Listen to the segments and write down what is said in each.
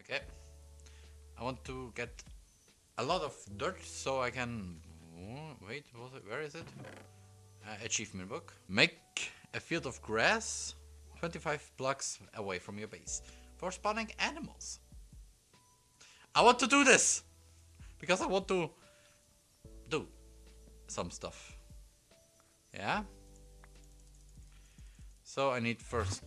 Okay. I want to get a lot of dirt so I can... Wait, where is it? Uh, achievement book. Make a field of grass 25 blocks away from your base for spawning animals. I want to do this because I want to do some stuff. Yeah? So I need first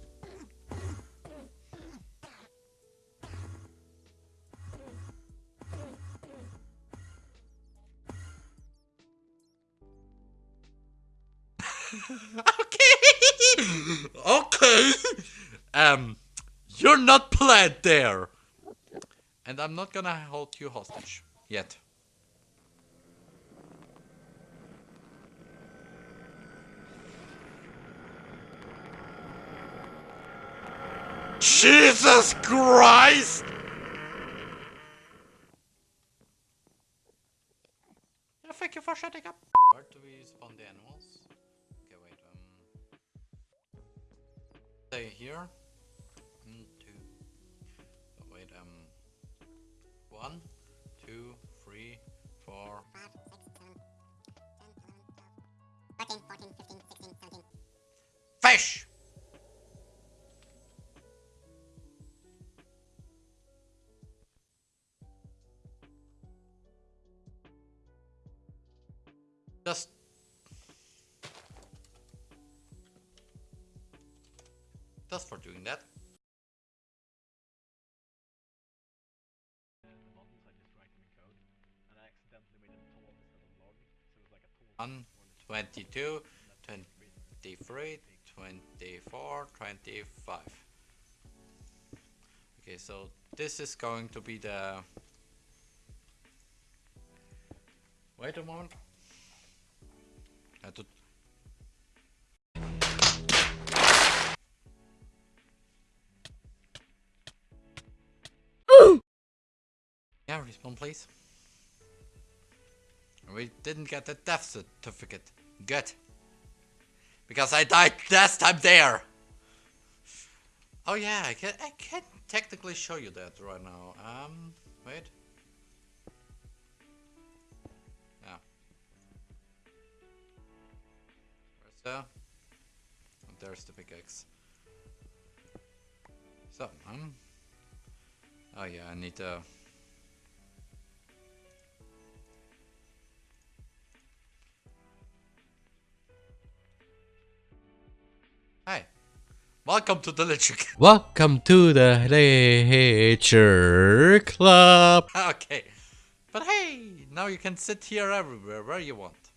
okay. okay. Um, you're not planned there. And I'm not gonna hold you hostage. Yet. Jesus Christ! Yeah, thank you for shutting up. Where do we spawn the animals? Okay, wait, um... Stay here. One, two... Oh, wait, um... One, it was like a tall. 1, 22, 23, 24, 25. Okay, so this is going to be the... Wait a moment. Have. Yeah, respawn please. We didn't get the death certificate. Good. Because I died last time there. Oh yeah, I can I can technically show you that right now. Um, wait. Where's the? Oh, there's the pickaxe. So, um. Oh yeah, I need to. Hi. Welcome to the Lich Welcome to the Nature Club. Okay. But hey, now you can sit here everywhere, where you want.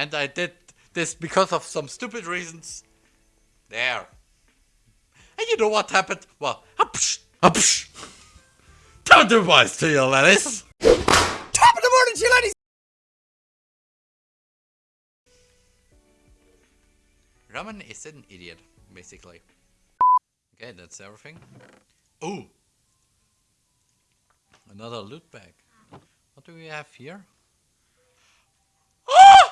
And I did this because of some stupid reasons. There. And you know what happened? Well, upsh, upsh. Don't do wise to you, Lennis. Top of the morning, to you ladies. Ramen is an idiot, basically. Okay, that's everything. Ooh! Another loot bag. What do we have here? Ah!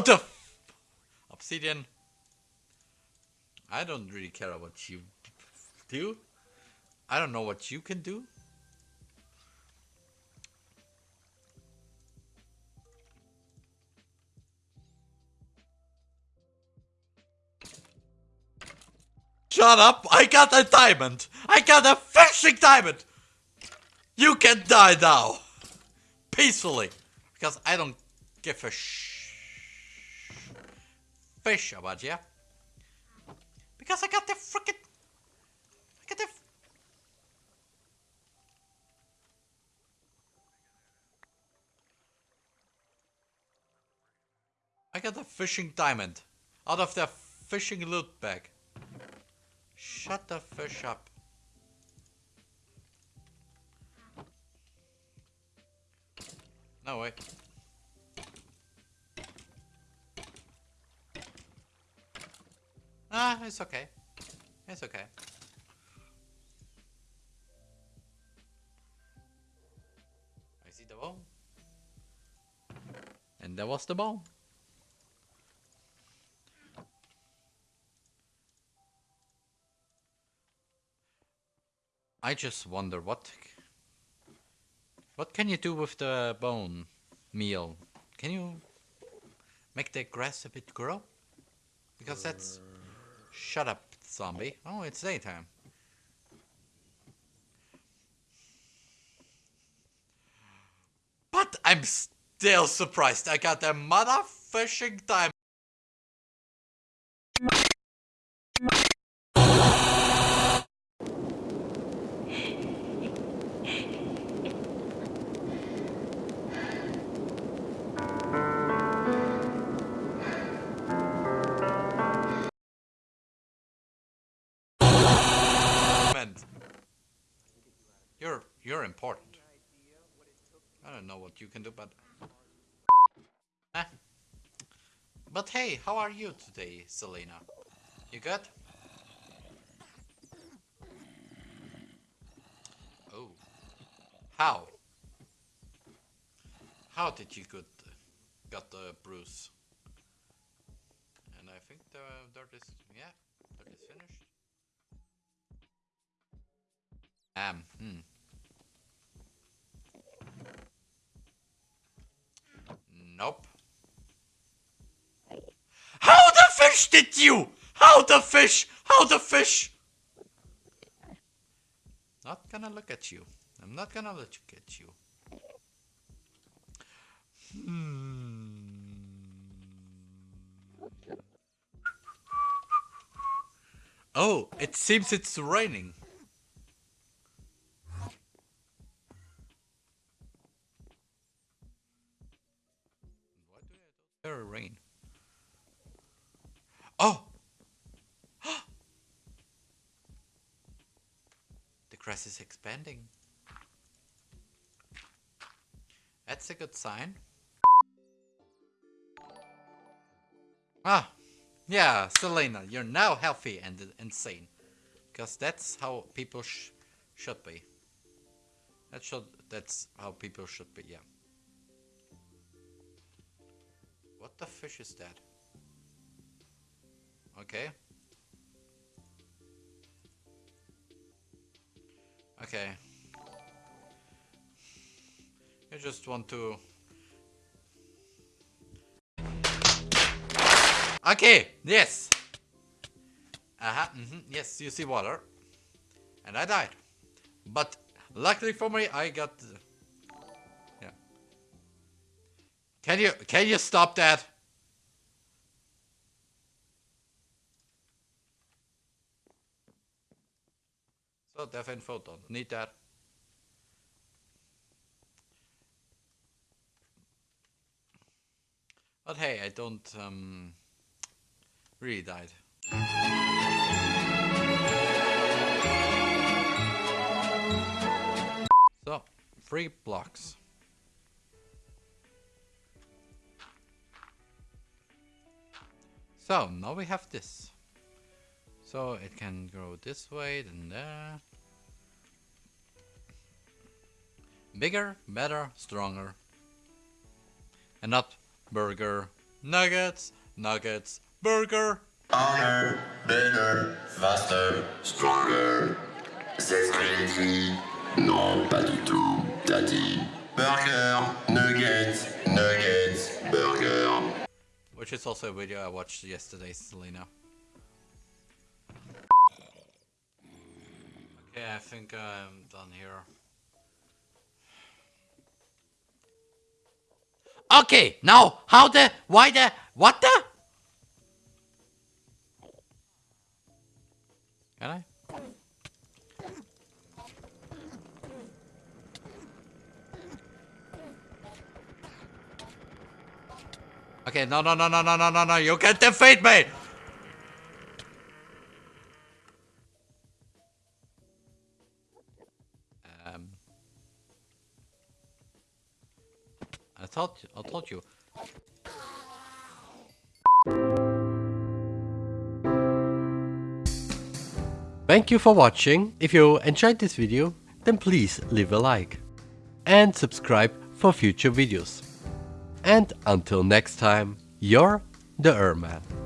How the Obsidian. I don't really care what you do. I don't know what you can do. Shut up! I got a diamond! I got a fishing diamond! You can die now! Peacefully! Because I don't give a sh fish about you. Because I got the frickin' I got the I got a fishing diamond out of the fishing loot bag. Shut the fish up. No way. Ah, it's okay. It's okay. I see the bone, And there was the bone. I just wonder what what can you do with the bone meal? Can you make the grass a bit grow? Because that's shut up zombie. Oh, it's daytime. But I'm still surprised I got a motherfucking time. You can do, but. But hey, how are you today, Selena? You good? Oh, how? How did you get got the bruise? And I think the dirt is yeah, dirt is finished. Um, hmm. How the fish did you? How the fish? How the fish? Not gonna look at you. I'm not gonna let you at you. Hmm. Oh, it seems it's raining. Rain? Oh! The is expanding. That's a good sign. Ah, yeah, Selena, you're now healthy and insane. Because that's how people sh should be. That should, that's how people should be, yeah. What the fish is that? Okay. Okay. I just want to... Okay, yes! Uh-huh, mm -hmm, yes, you see water. And I died. But luckily for me, I got... Yeah. Can you, can you stop that? Deaf and photon, need that. But hey, I don't um, really died. So, three blocks. So, now we have this. So it can grow this way, then there. Bigger, better, stronger. And not burger, nuggets, nuggets, burger. Harder, better, faster, stronger. C'est ce que. Non, pas du tout. Dit burger, nuggets, nuggets, burger. Which is also a video I watched yesterday, Selena. Okay, I think I'm done here. Okay, now, how the, why the, what the? Can I? Okay, no, no, no, no, no, no, no, no, you can't defeat me! Thought, I told you. Thank you for watching. If you enjoyed this video, then please leave a like and subscribe for future videos. And until next time, you're the Erman.